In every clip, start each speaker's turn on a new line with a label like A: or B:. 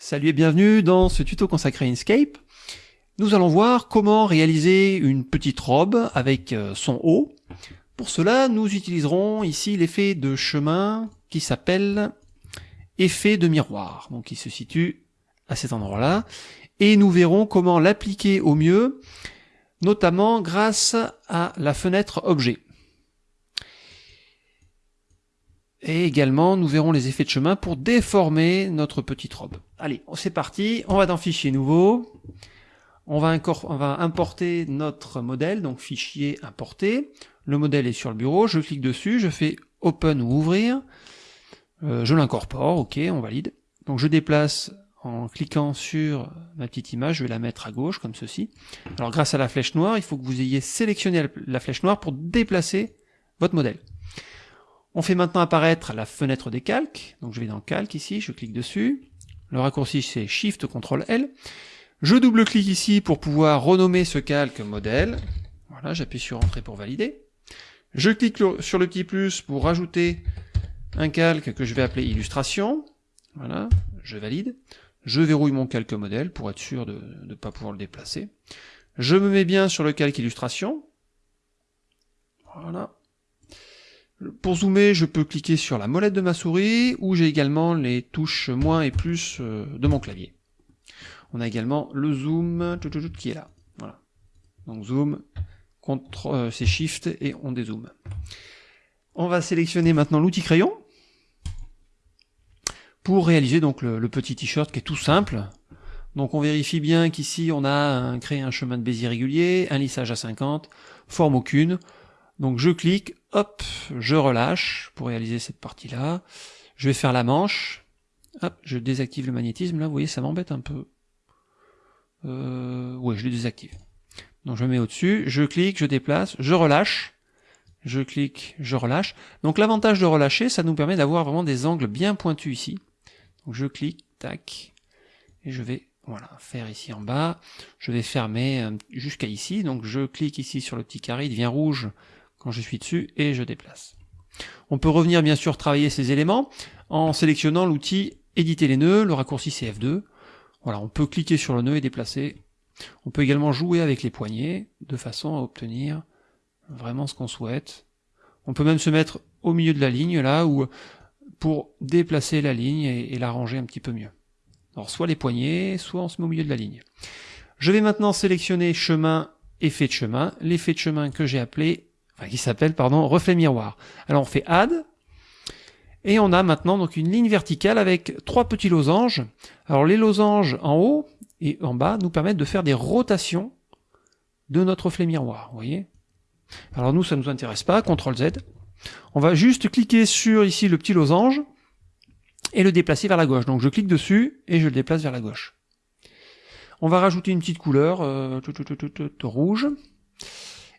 A: Salut et bienvenue dans ce tuto consacré à Inkscape. Nous allons voir comment réaliser une petite robe avec euh, son haut. Pour cela, nous utiliserons ici l'effet de chemin qui s'appelle effet de miroir, donc il se situe à cet endroit-là, et nous verrons comment l'appliquer au mieux, notamment grâce à la fenêtre objet. Et également, nous verrons les effets de chemin pour déformer notre petite robe. Allez, c'est parti, on va dans Fichier nouveau. On va, on va, importer notre modèle, donc fichier importer. Le modèle est sur le bureau, je clique dessus, je fais Open ou Ouvrir. Euh, je l'incorpore, ok, on valide. Donc je déplace en cliquant sur ma petite image, je vais la mettre à gauche, comme ceci. Alors grâce à la flèche noire, il faut que vous ayez sélectionné la flèche noire pour déplacer votre modèle. On fait maintenant apparaître la fenêtre des calques. Donc je vais dans Calque ici, je clique dessus. Le raccourci c'est Shift CTRL L. Je double-clique ici pour pouvoir renommer ce calque modèle. Voilà, j'appuie sur Entrée pour valider. Je clique sur le petit plus pour rajouter un calque que je vais appeler illustration. Voilà, je valide. Je verrouille mon calque modèle pour être sûr de ne pas pouvoir le déplacer. Je me mets bien sur le calque illustration. Voilà. Pour zoomer, je peux cliquer sur la molette de ma souris, ou j'ai également les touches moins et plus euh, de mon clavier. On a également le zoom qui est là. Voilà. Donc zoom, euh, c'est shift et on dézoome. On va sélectionner maintenant l'outil crayon pour réaliser donc le, petit t-shirt qui est tout simple. Donc on vérifie bien qu'ici on a créé un chemin de Bézier régulier, un lissage à 50, forme aucune. Donc je clique, hop, je relâche pour réaliser cette partie-là. Je vais faire la manche. Hop, je désactive le magnétisme. Là, vous voyez, ça m'embête un peu. Euh, ouais, je le désactive. Donc je me mets au-dessus, je clique, je déplace, je relâche. Je clique, je relâche. Donc l'avantage de relâcher, ça nous permet d'avoir vraiment des angles bien pointus ici. Donc je clique, tac, et je vais voilà, faire ici en bas. Je vais fermer euh, jusqu'à ici. Donc je clique ici sur le petit carré, il devient rouge quand je suis dessus et je déplace. On peut revenir bien sûr travailler ces éléments en sélectionnant l'outil éditer les nœuds, le raccourci c'est F2. Voilà, on peut cliquer sur le nœud et déplacer. On peut également jouer avec les poignets de façon à obtenir vraiment ce qu'on souhaite. On peut même se mettre au milieu de la ligne là ou pour déplacer la ligne et, la ranger un petit peu mieux. Alors soit les poignets, soit on se met au milieu de la ligne. Je vais maintenant sélectionner chemin, effet de chemin, l'effet de chemin que j'ai appelé qui s'appelle pardon reflet miroir. Alors on fait add et on a maintenant donc une ligne verticale avec trois petits losanges. Alors les losanges en haut et en bas nous permettent de faire des rotations de notre reflet miroir, vous voyez Alors nous ça ne nous intéresse pas, CTRL Z. On va juste cliquer sur ici le petit losange et le déplacer vers la gauche. Donc je clique dessus et je le déplace vers la gauche. On va rajouter une petite couleur euh, rouge.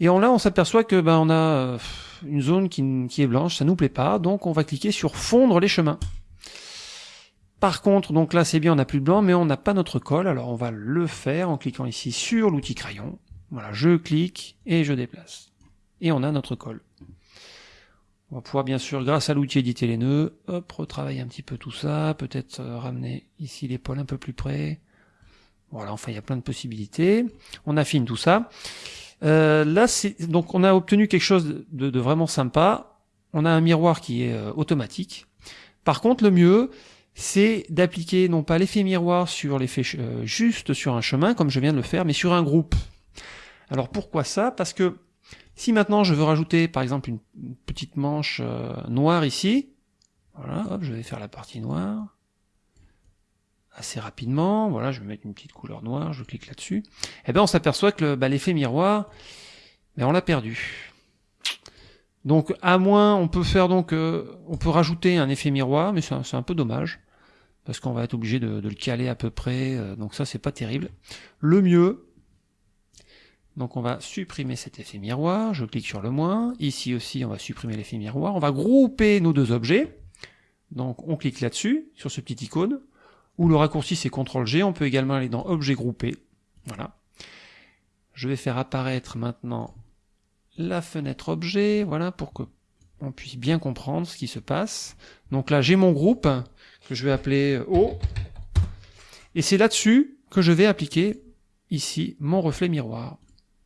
A: Et là, on s'aperçoit que ben, on a euh, une zone qui, est blanche, ça nous plaît pas, donc on va cliquer sur fondre les chemins. Par contre, donc là c'est bien, on n'a plus de blanc, mais on n'a pas notre colle, alors on va le faire en cliquant ici sur l'outil crayon. Voilà, je clique et je déplace. Et on a notre colle. On va pouvoir bien sûr, grâce à l'outil éditer les nœuds, hop, retravailler un petit peu tout ça, peut-être euh, ramener ici l'épaule un peu plus près. Voilà, enfin il y a plein de possibilités. On affine tout ça. Euh, là, donc on a obtenu quelque chose de, vraiment sympa. On a un miroir qui est euh, automatique. Par contre, le mieux, c'est d'appliquer non pas l'effet miroir sur l'effet euh, juste sur un chemin, comme je viens de le faire, mais sur un groupe. Alors pourquoi ça? Parce que si maintenant je veux rajouter, par exemple, une, petite manche noire ici, voilà, hop, je vais faire la partie noire assez rapidement. Voilà, je vais mettre une petite couleur noire, je clique là-dessus. Et eh bien on s'aperçoit que bah, l'effet miroir, ben, on l'a perdu. Donc à moins, on peut faire donc, euh, on peut rajouter un effet miroir, mais c'est un, peu dommage parce qu'on va être obligé de, le caler à peu près. Euh, donc ça c'est pas terrible. Le mieux, donc on va supprimer cet effet miroir. Je clique sur le moins. Ici aussi, on va supprimer l'effet miroir. On va grouper nos deux objets. Donc on clique là-dessus sur ce petit icône ou le raccourci c'est CTRL G, on peut également aller dans Objet groupé. Voilà. Je vais faire apparaître maintenant la fenêtre objet, voilà, pour que on puisse bien comprendre ce qui se passe. Donc là j'ai mon groupe, que je vais appeler O. Et c'est là-dessus que je vais appliquer ici mon reflet miroir.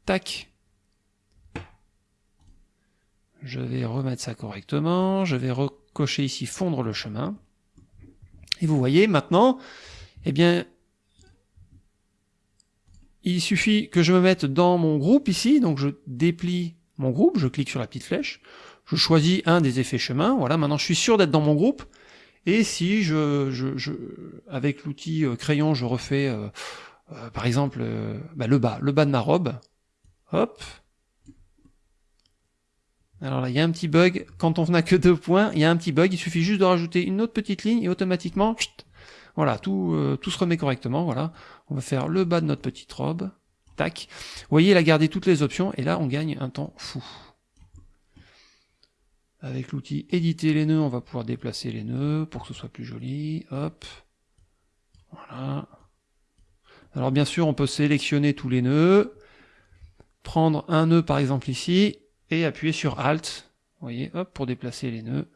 A: Tac. Je vais remettre ça correctement. Je vais recocher ici fondre le chemin. Et vous voyez maintenant, eh bien, il suffit que je me mette dans mon groupe ici, donc je déplie mon groupe, je clique sur la petite flèche, je choisis un des effets chemin, voilà, maintenant je suis sûr d'être dans mon groupe, et si je, je, avec l'outil euh, crayon, je refais, euh, euh, par exemple, bah, le bas, le bas de ma robe, hop, alors là, il y a un petit bug, quand on n'a que deux points, il y a un petit bug, il suffit juste de rajouter une autre petite ligne, et automatiquement, voilà, tout, tout se remet correctement, voilà, on va faire le bas de notre petite robe, tac, vous voyez, il a gardé toutes les options, et là, on gagne un temps fou. Avec l'outil éditer les nœuds, on va pouvoir déplacer les nœuds pour que ce soit plus joli. Hop. Voilà. Alors bien sûr, on peut sélectionner tous les nœuds, prendre un nœud par exemple ici, et appuyer sur Alt, vous voyez, hop, pour déplacer les nœuds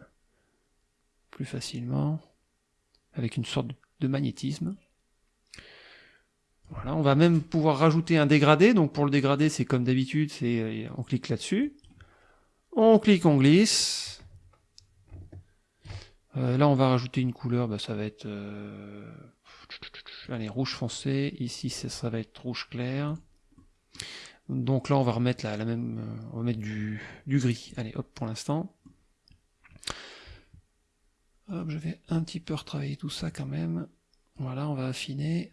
A: plus facilement, avec une sorte de magnétisme. Voilà, on va même pouvoir rajouter un dégradé, donc pour le dégradé, c'est comme d'habitude, c'est euh, on clique là-dessus, on clique, on glisse. Euh, là, on va rajouter une couleur, bah, ça va être euh, allez, rouge foncé. Ici, ça, va être rouge clair. Donc là, on va remettre la, même, euh, on va mettre du, gris. Allez, hop, pour l'instant. Hop, je vais un petit peu retravailler tout ça quand même. Voilà, on va affiner.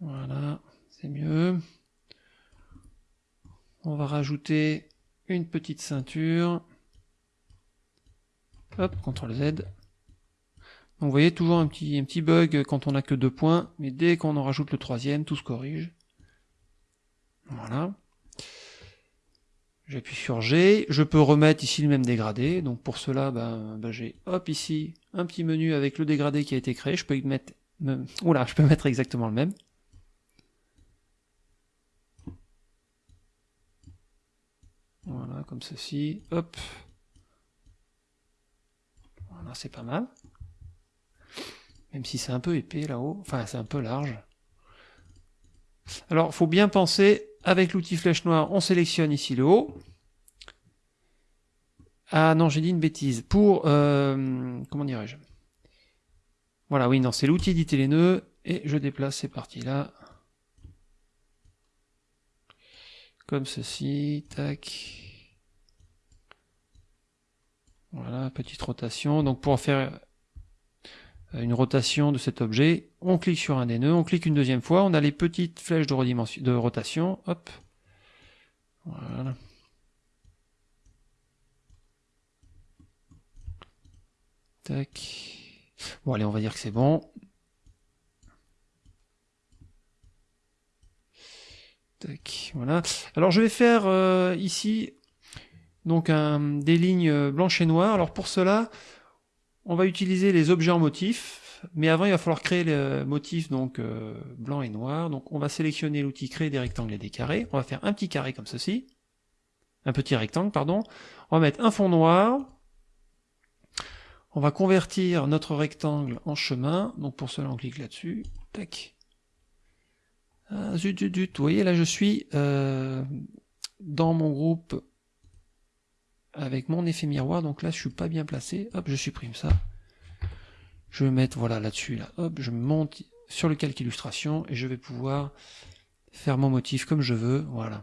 A: Voilà, c'est mieux. On va rajouter une petite ceinture. Hop, CTRL Z. Donc vous voyez toujours un petit bug quand on n'a que deux points, mais dès qu'on en rajoute le troisième, tout se corrige. Voilà. J'appuie sur G, je peux remettre ici le même dégradé, donc pour cela, ben, ben j'ai hop ici un petit menu avec le dégradé qui a été créé, je peux mettre, oula, je peux mettre exactement le même. Voilà, comme ceci. Hop. Voilà, c'est pas mal. Même si c'est un peu épais là-haut. Enfin, c'est un peu large. Alors, faut bien penser, avec l'outil flèche noire, on sélectionne ici le haut. Ah non, j'ai dit une bêtise. Pour, euh, comment dirais-je? Voilà, oui, non, c'est l'outil éditer les nœuds, et je déplace ces parties-là. comme ceci, tac. Voilà, petite rotation. Donc pour faire une rotation de cet objet, on clique sur un des nœuds, on clique une deuxième fois, on a les petites flèches de, rotation, hop. Voilà. Tac. Bon allez, on va dire que c'est bon. voilà. Alors je vais faire euh, ici donc des lignes blanches et noires. Alors pour cela, on va utiliser les objets en motif, mais avant il va falloir créer le motif donc euh, blanc et noir. Donc on va sélectionner l'outil créer des rectangles et des carrés. On va faire un petit carré comme ceci, un petit rectangle pardon. On va mettre un fond noir. On va convertir notre rectangle en chemin. Donc pour cela on clique là-dessus. Tac. Ah, zut, zut, zut. Vous voyez, là, je suis euh, dans mon groupe avec mon effet miroir. Donc là, je suis pas bien placé. Hop, je supprime ça. Je vais mettre, voilà, là-dessus. Là. Hop, je monte sur le calque illustration et je vais pouvoir faire mon motif comme je veux. Voilà.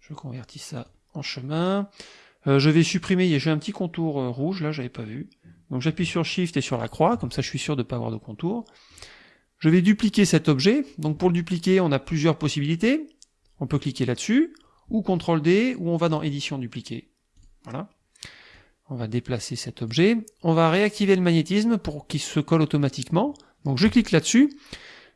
A: Je convertis ça en chemin. Euh, je vais supprimer, j'ai un petit contour euh, rouge, là, j'avais pas vu. Donc j'appuie sur Shift et sur la croix, comme ça je suis sûr de ne pas avoir de contour. Je vais dupliquer cet objet. Donc pour le dupliquer, on a plusieurs possibilités. On peut cliquer là-dessus, ou CTRL D, ou on va dans édition dupliquer. Voilà. On va déplacer cet objet. On va réactiver le magnétisme pour qu'il se colle automatiquement. Donc je clique là-dessus.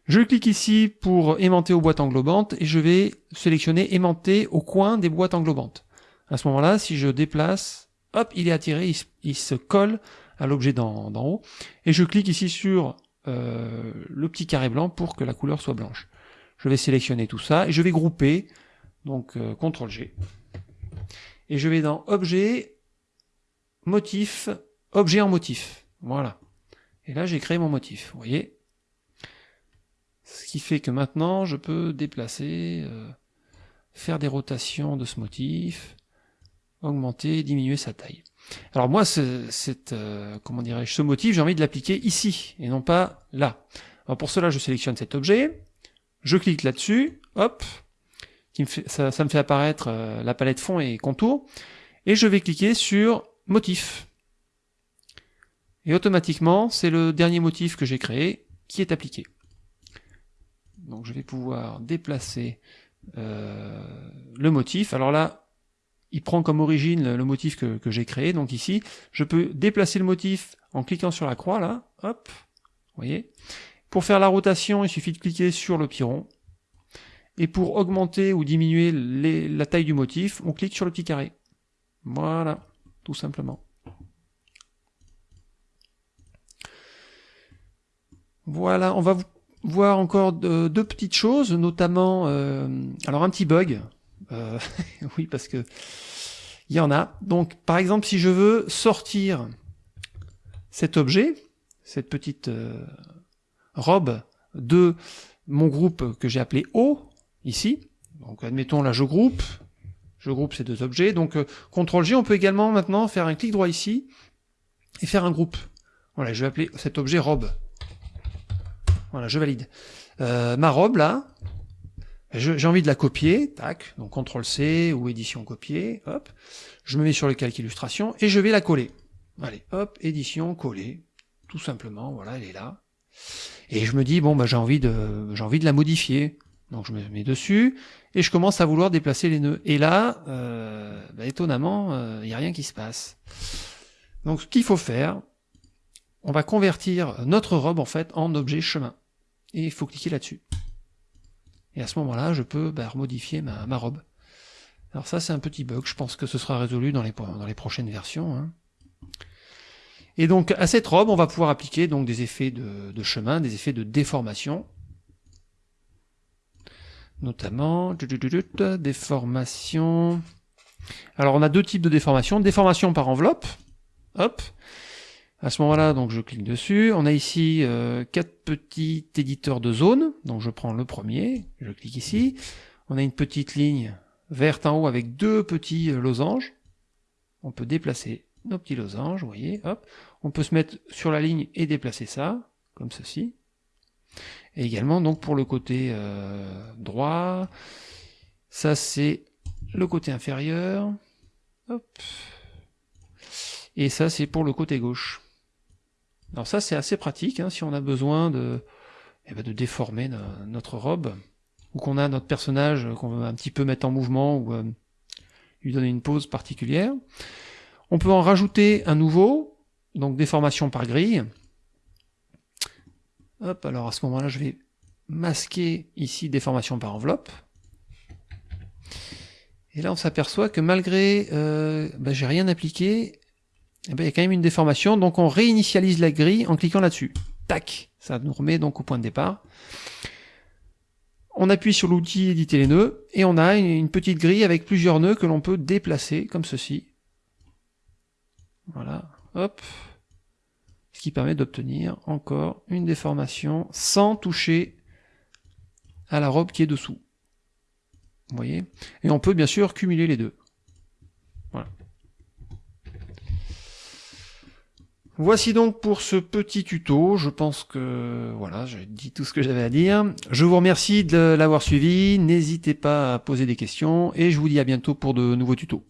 A: Je clique ici pour aimanter aux boîtes englobantes et je vais sélectionner aimanter au coin des boîtes englobantes. À ce moment-là, si je déplace, hop, il est attiré, il, il se colle à l'objet d'en haut. Et je clique ici sur euh, le petit carré blanc pour que la couleur soit blanche. Je vais sélectionner tout ça et je vais grouper, donc euh, CTRL G. Et je vais dans Objet, Motif, Objet en motif. Voilà. Et là, j'ai créé mon motif, vous voyez Ce qui fait que maintenant, je peux déplacer, euh, faire des rotations de ce motif, augmenter, diminuer sa taille. Alors moi, cette, euh, comment dirais-je, ce motif, j'ai envie de l'appliquer ici, et non pas là. Alors pour cela, je sélectionne cet objet, je clique là-dessus, hop, ça, me fait apparaître euh, la palette fond et contour, et je vais cliquer sur motif. Et automatiquement, c'est le dernier motif que j'ai créé qui est appliqué. Donc je vais pouvoir déplacer euh, le motif. Alors là, il prend comme origine le motif que, que j'ai créé. Donc ici, je peux déplacer le motif en cliquant sur la croix, là, hop, vous voyez? Pour faire la rotation, il suffit de cliquer sur le piron. Et pour augmenter ou diminuer la taille du motif, on clique sur le petit carré. Voilà, tout simplement. Voilà, on va voir encore deux petites choses, notamment, euh, alors un petit bug, euh, oui parce que il y en a. Donc par exemple, si je veux sortir cet objet, cette petite euh, robe de mon groupe que j'ai appelé O, ici, donc admettons là je groupe, je groupe ces deux objets, donc CTRL G, on peut également maintenant faire un clic droit ici, et faire un groupe. Voilà, je vais appeler cet objet robe. Voilà, je valide. Euh, ma robe, là, j'ai envie de la copier, tac, donc CTRL-C ou édition copier, hop, je me mets sur le calque illustration, et je vais la coller. Allez, hop, édition, coller, tout simplement, voilà, elle est là. Et je me dis, bon, bah, j'ai envie, envie de la modifier. Donc je me mets dessus, et je commence à vouloir déplacer les nœuds. Et là, euh, bah, étonnamment, il euh, n'y a rien qui se passe. Donc ce qu'il faut faire, on va convertir notre robe en fait en objet chemin et il faut cliquer là-dessus. Et à ce moment-là, je peux bah, remodifier ma, robe. Alors ça, c'est un petit bug, je pense que ce sera résolu dans les, prochaines versions. Hein. Et donc, à cette robe, on va pouvoir appliquer donc des effets de chemin, des effets de déformation. Notamment, déformation... Alors, on a deux types de déformation. Déformation par enveloppe, hop, à ce moment-là, donc je clique dessus. On a ici euh, quatre petits éditeurs de zone. Donc je prends le premier, je clique ici. On a une petite ligne verte en haut avec deux petits euh, losanges. On peut déplacer nos petits losanges, vous voyez, hop. On peut se mettre sur la ligne et déplacer ça, comme ceci. Et également, donc pour le côté euh, droit, ça c'est le côté inférieur. Et ça c'est pour le côté gauche. Alors ça c'est assez pratique hein, si on a besoin de, eh ben, déformer notre robe, ou qu'on a notre personnage qu'on veut un petit peu mettre en mouvement, ou euh, lui donner une pose particulière. On peut en rajouter un nouveau, donc déformation par grille. Hop, alors à ce moment-là je vais masquer ici déformation par enveloppe. Et là on s'aperçoit que malgré, euh, ben, j'ai rien appliqué, eh ben, il y a quand même une déformation, donc on réinitialise la grille en cliquant là-dessus. Tac Ça nous remet donc au point de départ. On appuie sur l'outil éditer les nœuds, et on a une petite grille avec plusieurs nœuds que l'on peut déplacer, comme ceci. Voilà, hop. Qui permet d'obtenir encore une déformation sans toucher à la robe qui est dessous. Vous voyez? Et on peut bien sûr cumuler les deux. Voilà. Voici donc pour ce petit tuto, je pense que voilà, j'ai dit tout ce que j'avais à dire. Je vous remercie de l'avoir suivi, n'hésitez pas à poser des questions et je vous dis à bientôt pour de nouveaux tutos.